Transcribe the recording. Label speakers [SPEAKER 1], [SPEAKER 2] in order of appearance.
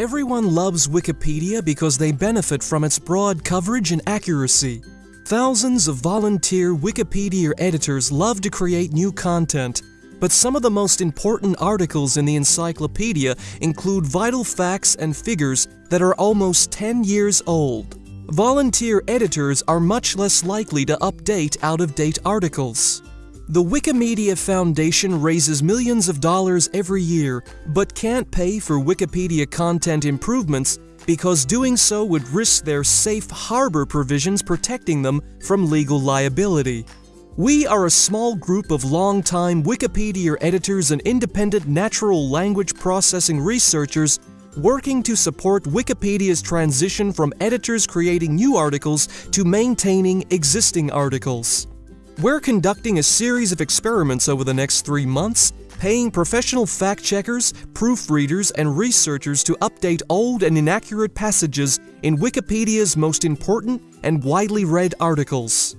[SPEAKER 1] Everyone loves Wikipedia because they benefit from its broad coverage and accuracy. Thousands of volunteer Wikipedia editors love to create new content, but some of the most important articles in the encyclopedia include vital facts and figures that are almost 10 years old. Volunteer editors are much less likely to update out-of-date articles. The Wikimedia Foundation raises millions of dollars every year, but can't pay for Wikipedia content improvements because doing so would risk their safe harbor provisions protecting them from legal liability. We are a small group of long-time Wikipedia editors and independent natural language processing researchers working to support Wikipedia's transition from editors creating new articles to maintaining existing articles. We're conducting a series of experiments over the next three months, paying professional fact-checkers, proofreaders, and researchers to update old and inaccurate passages in Wikipedia's most important and widely read articles.